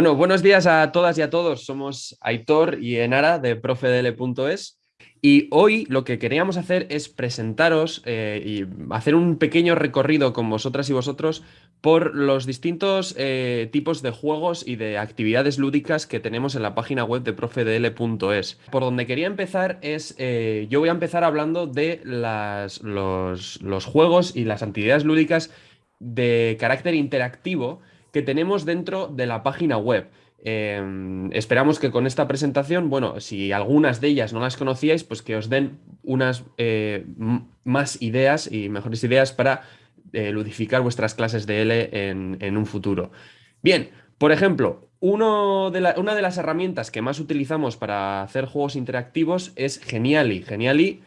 Bueno, buenos días a todas y a todos. Somos Aitor y Enara de profedl.es y hoy lo que queríamos hacer es presentaros eh, y hacer un pequeño recorrido con vosotras y vosotros por los distintos eh, tipos de juegos y de actividades lúdicas que tenemos en la página web de profedl.es. Por donde quería empezar es, eh, yo voy a empezar hablando de las, los, los juegos y las actividades lúdicas de carácter interactivo que tenemos dentro de la página web. Em, esperamos que con esta presentación, bueno, si algunas de ellas no las conocíais, pues que os den unas eh, más ideas y mejores ideas para eh, ludificar vuestras clases de L en, un futuro. Bien, por ejemplo, uno de una de las herramientas que más utilizamos para hacer juegos interactivos es Geniali. Geniali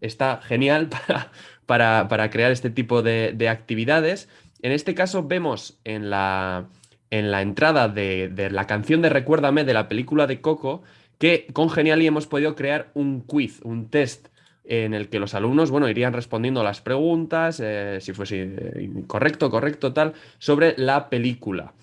está genial para, para, crear este tipo de, de actividades. En este caso vemos en la en la entrada de, la canción de Recuérdame de la película de Coco, que con Geniali hemos podido crear un quiz, un test en el que los alumnos, bueno, irían respondiendo las preguntas, eh, si fuese eh, correcto, correcto, tal, sobre la película.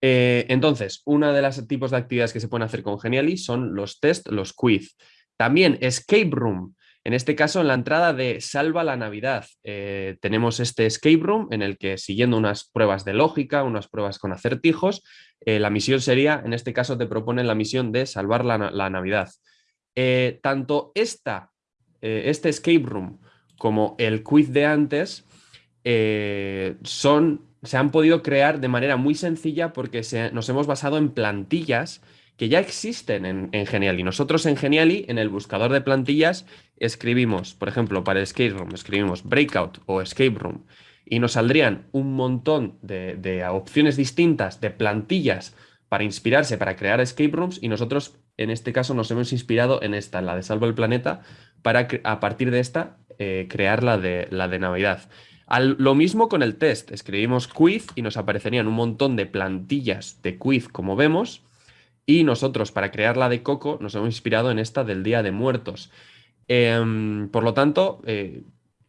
Eh, entonces, uno de los tipos de actividades que se pueden hacer con Geniali son los test, los quiz. También Escape Room. En este caso, en la entrada de Salva la Navidad, eh, tenemos este escape room en el que siguiendo unas pruebas de lógica, unas pruebas con acertijos, eh, la misión sería, en este caso te proponen la misión de salvar la, Navidad. Eh, tanto esta, este escape room como el quiz de antes son, se han podido crear de manera muy sencilla porque nos hemos basado en plantillas que ya existen en, en, Geniali. Nosotros en Geniali, en el buscador de plantillas, escribimos, por ejemplo, para Escape Room, escribimos Breakout o Escape Room y nos saldrían un montón de, opciones distintas de plantillas para inspirarse, para crear escape rooms y nosotros en este caso nos hemos inspirado en esta, en la de Salvo el Planeta, para a partir de esta eh, crear la de, la de Navidad. lo mismo con el test, escribimos quiz y nos aparecerían un montón de plantillas de quiz como vemos y nosotros para crear la de Coco nos hemos inspirado en esta del Día de Muertos. Em, por lo tanto, eh,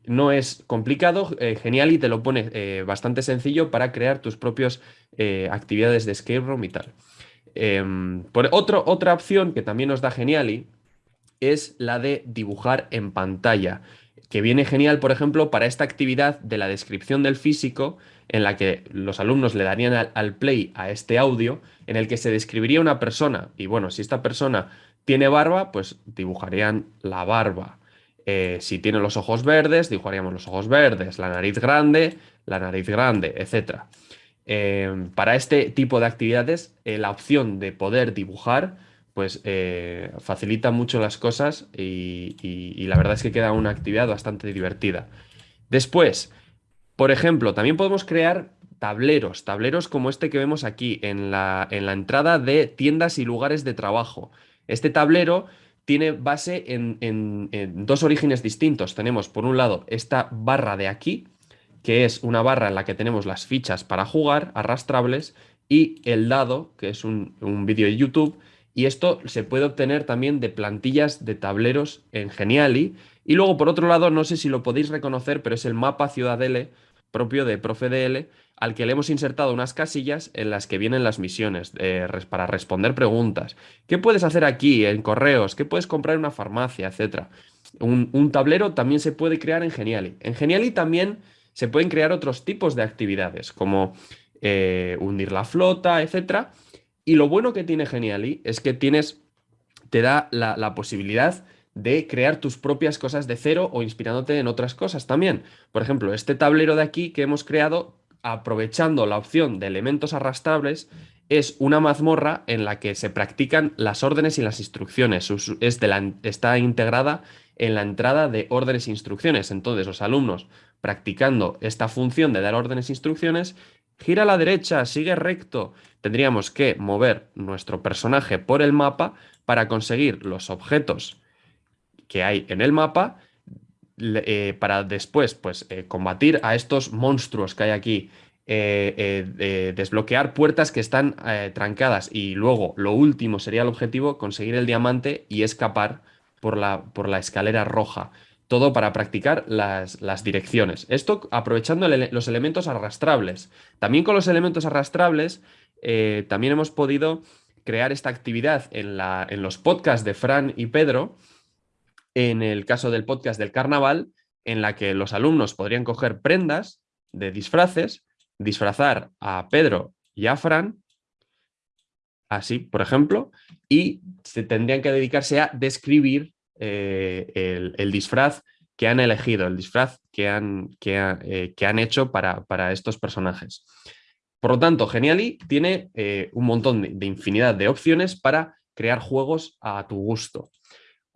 no es complicado, eh, Geniali te lo pone eh, bastante sencillo para crear tus propias actividades de escape room y tal. Em, por otro, otra opción que también nos da Geniali es la de dibujar en pantalla, que viene genial, por ejemplo, para esta actividad de la descripción del físico, en la que los alumnos le darían al play a este audio, en el que se describiría una persona, y bueno, si esta persona tiene barba, pues dibujarían la barba. Eh, si tiene los ojos verdes, dibujaríamos los ojos verdes, la nariz grande, la nariz grande, etc. Eh, para este tipo de actividades, eh, la opción de poder dibujar, pues facilita mucho las cosas y, la verdad es que queda una actividad bastante divertida. Después, por ejemplo, también podemos crear tableros, tableros como este que vemos aquí en la, en la entrada de tiendas y lugares de trabajo. Este tablero tiene base en, dos orígenes distintos. Tenemos, por un lado, esta barra de aquí, que es una barra en la que tenemos las fichas para jugar, arrastrables, y el dado, que es un, vídeo de YouTube, y esto se puede obtener también de plantillas de tableros en Geniali. Y luego, por otro lado, no sé si lo podéis reconocer, pero es el mapa Ciudadele propio de ProfeDL, al que le hemos insertado unas casillas en las que vienen las misiones eh, para responder preguntas. ¿Qué puedes hacer aquí en correos? ¿Qué puedes comprar en una farmacia? Etcétera. Un, tablero también se puede crear en Geniali. En Geniali también se pueden crear otros tipos de actividades, como eh, hundir la flota, etcétera. Y lo bueno que tiene Geniali es que tienes, te da la, posibilidad crear tus propias cosas de cero o inspirándote en otras cosas también. Por ejemplo, este tablero de aquí que hemos creado aprovechando la opción de elementos arrastrables, es una mazmorra en la que se practican las órdenes y las instrucciones. Es está integrada en la entrada de órdenes e instrucciones. Entonces, los alumnos practicando esta función de dar órdenes e instrucciones, gira a la derecha, sigue recto. Tendríamos que mover nuestro personaje por el mapa para conseguir los objetos que hay en el mapa eh, para después pues, eh, combatir a estos monstruos que hay aquí, eh, desbloquear puertas que están trancadas y luego lo último sería el objetivo, conseguir el diamante y escapar por la, por la escalera roja. Todo para practicar las, las direcciones. Esto aprovechando los elementos arrastrables. También con los elementos arrastrables también hemos podido crear esta actividad en, la, en los podcasts de Fran y Pedro, en el caso del podcast del carnaval, en la que los alumnos podrían coger prendas de disfraces, disfrazar a Pedro y a Fran, así, por ejemplo, y se tendrían que dedicarse a describir eh, el, disfraz que han elegido, el disfraz que han, que, eh, han hecho para, para, estos personajes. Por lo tanto, Geniali tiene eh, un montón de, infinidad de opciones para crear juegos a tu gusto.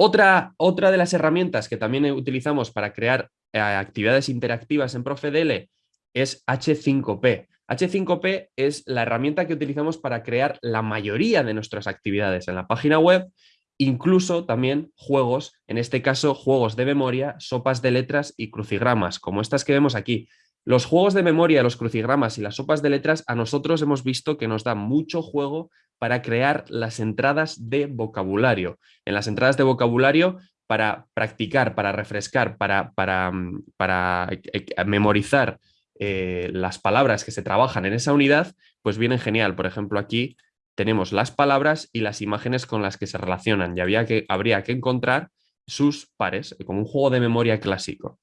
Otra, otra de las herramientas que también utilizamos para crear actividades interactivas en ProfeDL es H5P. H5P es la herramienta que utilizamos para crear la mayoría de nuestras actividades en la página web, incluso también juegos, en este caso juegos de memoria, sopas de letras y crucigramas, como estas que vemos aquí. Los juegos de memoria, los crucigramas y las sopas de letras, a nosotros hemos visto que nos da mucho juego para crear las entradas de vocabulario. En las entradas de vocabulario para practicar, para refrescar, para, para, mm, para eh, eh, memorizar eh, las palabras que se trabajan en esa unidad, pues vienen genial. Por ejemplo, aquí tenemos las palabras y las imágenes con las que se relacionan y había que, habría que encontrar sus pares, como un juego de memoria clásico.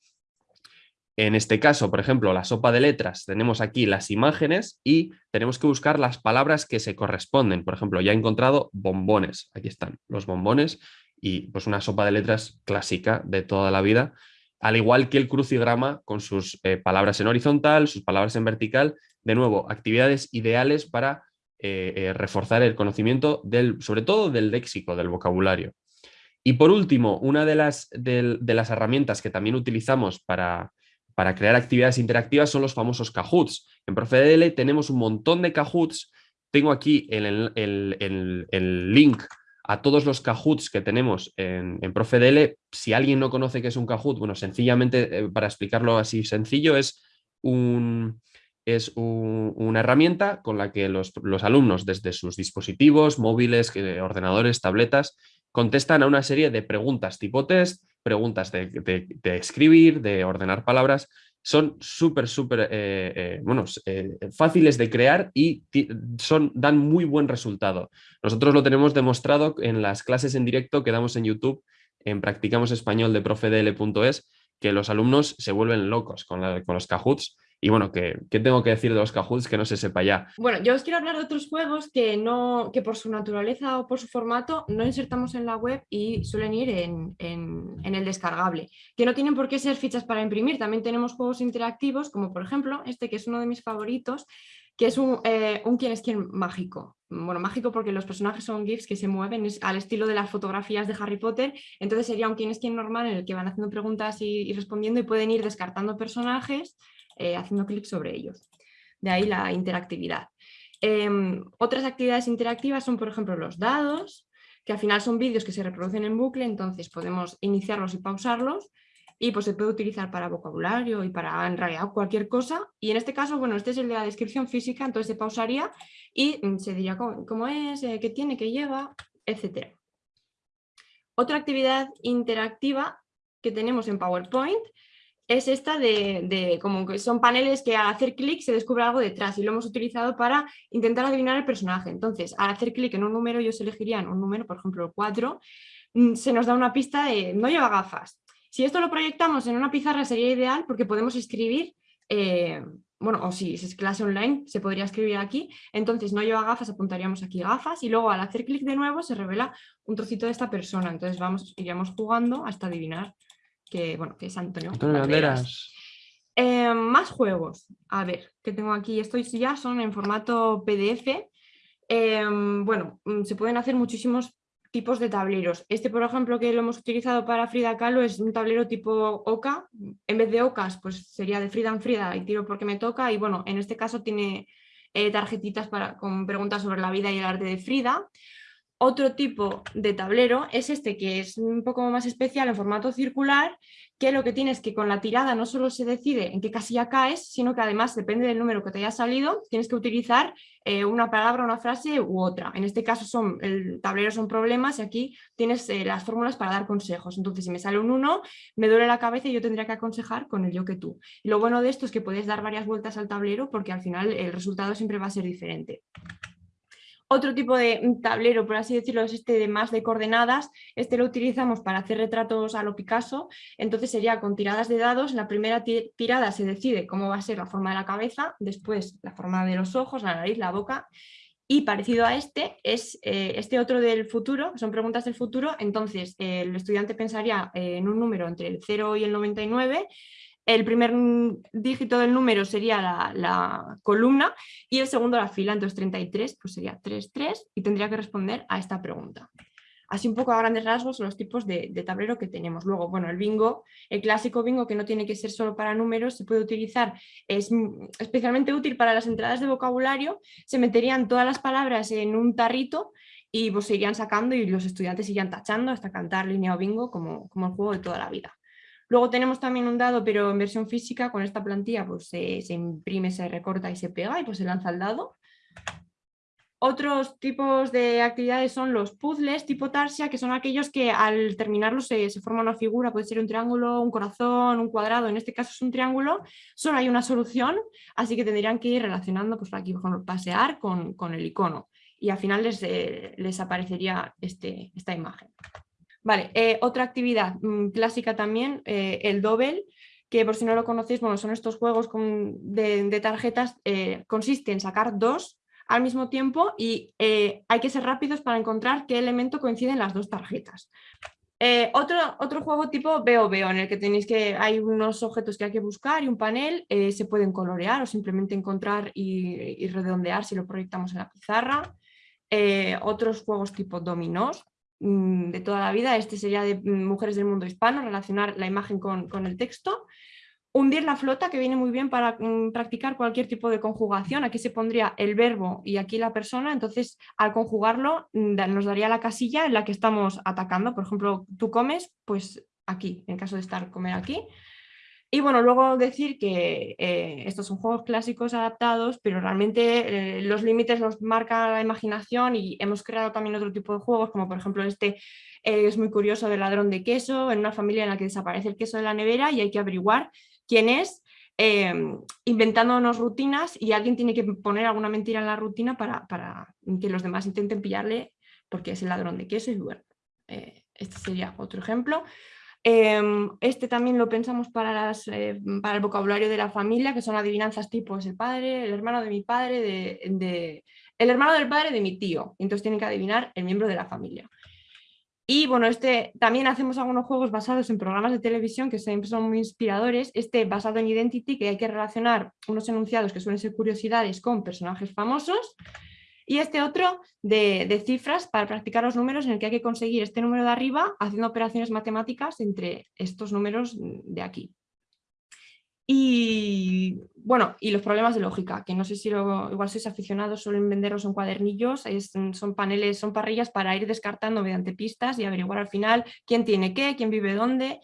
En este caso, por ejemplo, la sopa de letras, tenemos aquí las imágenes y tenemos que buscar las palabras que se corresponden. Por ejemplo, ya he encontrado bombones. Aquí están los bombones y pues una sopa de letras clásica de toda la vida al igual que el crucigrama con sus eh, palabras en horizontal, sus palabras en vertical, de nuevo, actividades ideales para eh, eh, reforzar el conocimiento, del, sobre todo del léxico, del vocabulario. Y por último, una de las, de, las herramientas que también utilizamos para, para, crear actividades interactivas son los famosos Kahoots. En ProfeDL tenemos un montón de Kahoots. Tengo aquí el, link a todos los Kahoots que tenemos en, en ProfeDL. Si alguien no conoce qué es un Kahoot, bueno, sencillamente, eh, para explicarlo así sencillo, es, un, es una herramienta con la que los, alumnos desde sus dispositivos, móviles, ordenadores, tabletas, contestan a una serie de preguntas tipo test, preguntas de, escribir, de ordenar palabras, son súper, súper eh, eh, bueno, eh, fáciles de crear y son, dan muy buen resultado. Nosotros lo tenemos demostrado en las clases en directo que damos en YouTube, en Practicamos Español de profedl.es, que los alumnos se vuelven locos con, los Kahoots y bueno, ¿qué, tengo que decir de los Kahoots que no se sepa ya? Bueno, yo os quiero hablar de otros juegos que, no, que por su naturaleza o por su formato no insertamos en la web y suelen ir en, el descargable, que no tienen por qué ser fichas para imprimir. También tenemos juegos interactivos, como por ejemplo este que es uno de mis favoritos, que es un, eh, un quién es quién mágico. Bueno, mágico porque los personajes son GIFs que se mueven al estilo de las fotografías de Harry Potter, entonces sería un quién es quién normal en el que van haciendo preguntas y respondiendo y pueden ir descartando personajes eh, haciendo clic sobre ellos. De ahí la interactividad. Em, otras actividades interactivas son, por ejemplo, los dados, que al final son vídeos que se reproducen en bucle, entonces podemos iniciarlos y pausarlos y pues se puede utilizar para vocabulario y para en realidad cualquier cosa. Y en este caso, bueno, este es el de la descripción física, entonces se pausaría y mm, se diría cómo, es, eh, qué tiene, qué lleva, etc. Otra actividad interactiva que tenemos en PowerPoint es esta de, como que son paneles que al hacer clic se descubre algo detrás y lo hemos utilizado para intentar adivinar el personaje. Entonces, al hacer clic en un número, ellos elegirían un número, por ejemplo el 4, mm, se nos da una pista de no lleva gafas. Si esto lo proyectamos en una pizarra sería ideal porque podemos escribir, eh, bueno, o si es clase online, se podría escribir aquí, entonces no lleva gafas, apuntaríamos aquí gafas y luego al hacer clic de nuevo se revela un trocito de esta persona, entonces vamos, iríamos jugando hasta adivinar que, bueno, que es Antonio. Banderas. Eh, más juegos. A ver, que tengo aquí. Estos ya son en formato PDF. Eh, bueno, mm, se pueden hacer muchísimos tipos de tableros. Este, por ejemplo, que lo hemos utilizado para Frida Kahlo es un tablero tipo OCA. En vez de OCAS, pues sería de Frida en Frida y tiro porque me toca. Y bueno, en este caso tiene eh, tarjetitas para, con preguntas sobre la vida y el arte de Frida. Otro tipo de tablero es este que es un poco más especial en formato circular, que lo que tienes es que con la tirada no solo se decide en qué casilla caes, sino que además depende del número que te haya salido, tienes que utilizar eh, una palabra, una frase u otra. En este caso son, el tablero son problemas y aquí tienes eh, las fórmulas para dar consejos. Entonces si me sale un 1, me duele la cabeza y yo tendría que aconsejar con el yo que tú. Y lo bueno de esto es que puedes dar varias vueltas al tablero porque al final el resultado siempre va a ser diferente. Otro tipo de tablero, por así decirlo, es este de más de coordenadas. Este lo utilizamos para hacer retratos a lo Picasso. Entonces sería con tiradas de dados. La primera tirada se decide cómo va a ser la forma de la cabeza, después la forma de los ojos, la nariz, la boca. Y parecido a este es eh, este otro del futuro, son preguntas del futuro. Entonces el estudiante pensaría eh, en un número entre el 0 y el 99 el primer dígito del número sería la, columna y el segundo la fila, entonces 33 pues sería 33 y tendría que responder a esta pregunta. Así un poco a grandes rasgos los tipos de, tablero que tenemos. Luego, bueno, el bingo, el clásico bingo que no tiene que ser solo para números, se puede utilizar, es especialmente útil para las entradas de vocabulario, se meterían todas las palabras en un tarrito y pues, se irían sacando y los estudiantes irían tachando hasta cantar línea o bingo como, como el juego de toda la vida. Luego tenemos también un dado, pero en versión física, con esta plantilla pues se, imprime, se recorta y se pega y pues se lanza el dado. Otros tipos de actividades son los puzzles tipo Tarsia, que son aquellos que al terminarlos se, forma una figura, puede ser un triángulo, un corazón, un cuadrado, en este caso es un triángulo, solo hay una solución, así que tendrían que ir relacionando, pues aquí por pasear con, el icono y al final les, eh, les aparecería este, esta imagen. Vale, eh, otra actividad mm, clásica también, eh, el Dobel, que por si no lo conocéis, bueno, son estos juegos de, tarjetas, eh, consiste en sacar dos al mismo tiempo y hay que ser rápidos para encontrar qué elemento coincide en las dos tarjetas. otro, otro juego tipo veo veo en el que tenéis que hay unos objetos que hay que buscar y un panel, se pueden colorear o simplemente encontrar y, redondear si lo proyectamos en la pizarra. otros juegos tipo dominós, de toda la vida, este sería de mm, mujeres del mundo hispano, relacionar la imagen con, el texto. Hundir la flota, que viene muy bien para mm, practicar cualquier tipo de conjugación. Aquí se pondría el verbo y aquí la persona, entonces al conjugarlo nos daría la casilla en la que estamos atacando. Por ejemplo, tú comes, pues aquí, en caso de estar comer aquí. Y bueno, luego decir que eh, estos son juegos clásicos adaptados, pero realmente eh, los límites los marca la imaginación y hemos creado también otro tipo de juegos, como por ejemplo este eh, es muy curioso de ladrón de queso, en una familia en la que desaparece el queso de la nevera y hay que averiguar quién es, inventándonos rutinas y alguien tiene que poner alguna mentira en la rutina para, para que los demás intenten pillarle porque es el ladrón de queso y bueno, este sería otro ejemplo. Em, este también lo pensamos eh, para el vocabulario de la familia, que son adivinanzas tipo es el padre, el hermano de mi padre, de, el hermano del padre de mi tío. Entonces tienen que adivinar el miembro de la familia. Y bueno, este, también hacemos algunos juegos basados en programas de televisión que siempre son muy inspiradores. Este basado en Identity, que hay que relacionar unos enunciados que suelen ser curiosidades con personajes famosos. Y este otro de, cifras para practicar los números en el que hay que conseguir este número de arriba haciendo operaciones matemáticas entre estos números de aquí. Y bueno, y los problemas de lógica, que no sé si lo, igual sois aficionados, suelen venderlos en cuadernillos, son paneles, son parrillas para ir descartando mediante pistas y averiguar al final quién tiene qué, quién vive dónde.